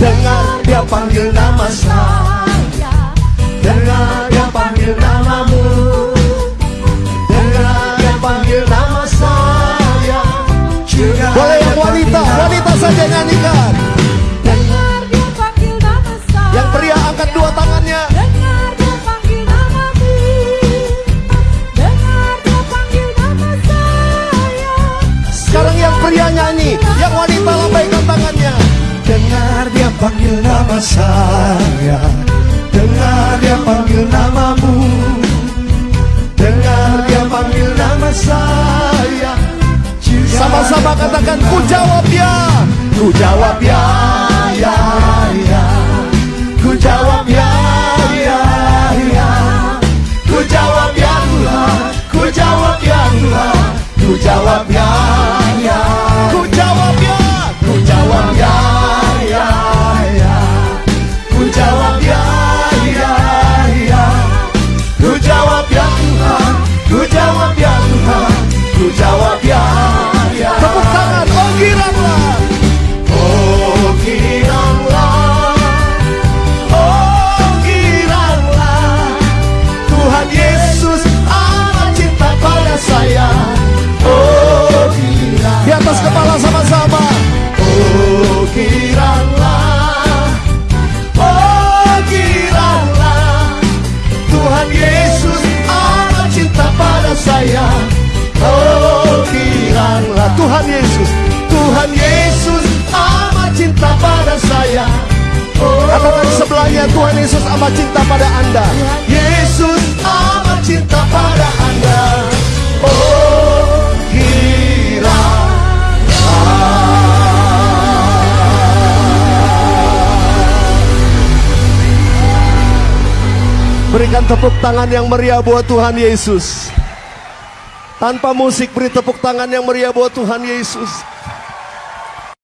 Dengar dia panggil nama saya. Dengar dia panggil namamu. Dengar dia panggil nama saya. Juga Boleh yang wanita, wanita saja nyanyikan. Dengar dia panggil nama saya. Yang pria angkat dua tangannya. Dengar dia panggil namamu Dengar dia panggil nama saya. Sekarang yang pria nyanyi, yang wanita lambaikan tangannya. Saya. Dengar dia panggil namamu. Dengar dia panggil nama saya. Sama-sama katakan ku jawab ya. Ku jawab ya, ya Ku jawab ya Tuhan Ku jawab ya, pada saya. Oh giranglah Tuhan Yesus. Tuhan Yesus amat cinta pada saya. Oh Katakan sebelahnya Tuhan Yesus amat cinta pada Anda. Yesus amat cinta pada Anda Berikan tepuk tangan yang meriah buat Tuhan Yesus. Tanpa musik beri tepuk tangan yang meriah buat Tuhan Yesus.